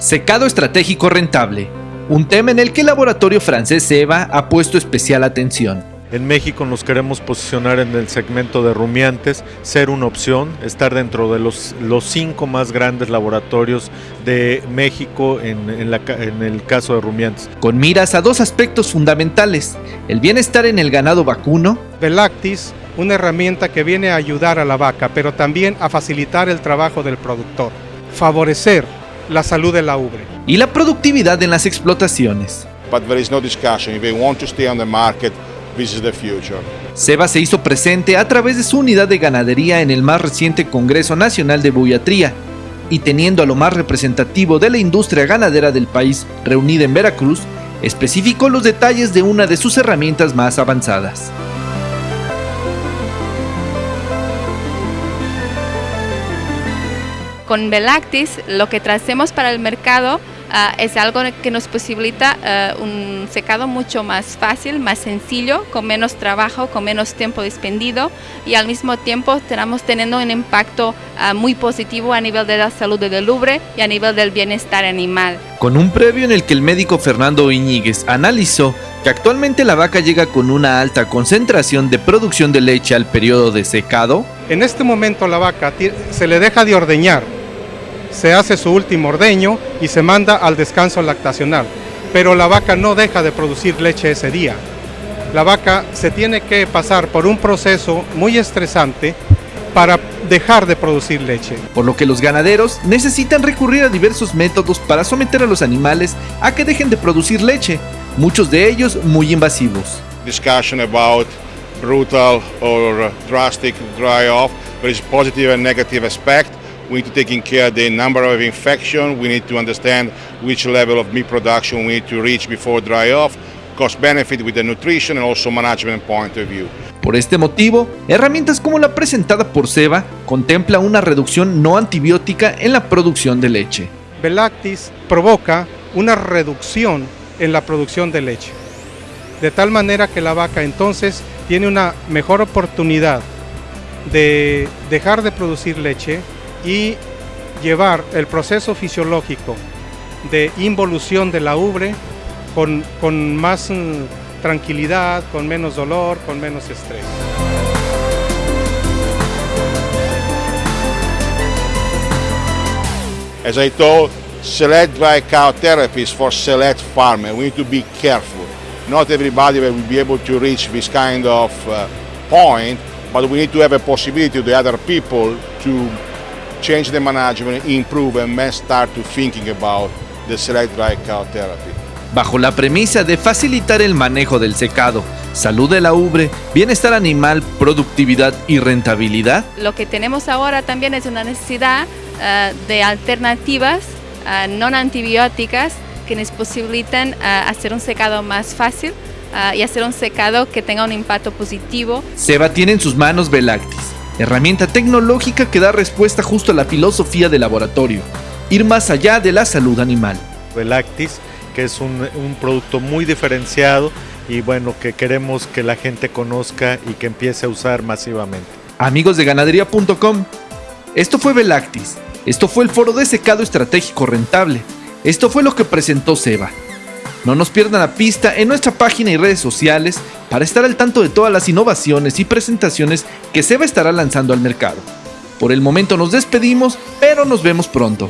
Secado estratégico rentable, un tema en el que el laboratorio francés SEBA ha puesto especial atención. En México nos queremos posicionar en el segmento de rumiantes, ser una opción, estar dentro de los, los cinco más grandes laboratorios de México en, en, la, en el caso de rumiantes. Con miras a dos aspectos fundamentales, el bienestar en el ganado vacuno. Velactis, una herramienta que viene a ayudar a la vaca, pero también a facilitar el trabajo del productor. Favorecer la salud de la ubre. Y la productividad en las explotaciones. But there is no discussion. If they want to stay on the market, this is the future. Seba se hizo presente a través de su unidad de ganadería en el más reciente Congreso Nacional de Buiatría y teniendo a lo más representativo de la industria ganadera del país reunida en Veracruz, especificó los detalles de una de sus herramientas más avanzadas. Con Velactis lo que tracemos para el mercado uh, es algo que nos posibilita uh, un secado mucho más fácil, más sencillo, con menos trabajo, con menos tiempo despendido y al mismo tiempo estamos teniendo un impacto uh, muy positivo a nivel de la salud del ubre y a nivel del bienestar animal. Con un previo en el que el médico Fernando Iñiguez analizó que actualmente la vaca llega con una alta concentración de producción de leche al periodo de secado. En este momento la vaca se le deja de ordeñar se hace su último ordeño y se manda al descanso lactacional. Pero la vaca no deja de producir leche ese día. La vaca se tiene que pasar por un proceso muy estresante para dejar de producir leche. Por lo que los ganaderos necesitan recurrir a diversos métodos para someter a los animales a que dejen de producir leche, muchos de ellos muy invasivos. Discussion about brutal or drastic dry off, there is positive and negative aspect. We need to take in care the number of infection. We need to understand which level of meat production we need to reach before dry off, cost benefit with the nutrition and also management point of view. Por este motivo, herramientas como la presentada por Seba contempla una reducción no antibiótica en la producción de leche. Velactis provoca una reducción en la producción de leche, de tal manera que la vaca entonces tiene una mejor oportunidad de dejar de producir leche y llevar el proceso fisiológico de involución de la ubre con, con más mm, tranquilidad, con menos dolor, con menos estrés. As I told, select dry cow therapy is for select farmers. We need to be careful. Not everybody will be able to reach this kind of uh, point, but we need to have a possibility to other people to change the management, improve and then start to thinking about the select dry cow therapy. Bajo la premisa de facilitar el manejo del secado, salud de la ubre, bienestar animal, productividad y rentabilidad. Lo que tenemos ahora también es una necesidad uh, de alternativas uh, no antibióticas que nos posibilitan uh, hacer un secado más fácil y hacer un secado que tenga un impacto positivo. Seba tiene en sus manos Velactis, herramienta tecnológica que da respuesta justo a la filosofía del laboratorio, ir más allá de la salud animal. Velactis, que es un, un, producto muy diferenciado y bueno, que queremos que la gente conozca y que empiece a usar masivamente. Amigos de ganadería.com, esto fue Velactis, esto fue el foro de secado estratégico rentable, esto fue lo que presentó Seba. No nos pierdan la pista en nuestra página y redes sociales para estar al tanto de todas las innovaciones y presentaciones que Seba estará lanzando al mercado. Por el momento nos despedimos, pero nos vemos pronto.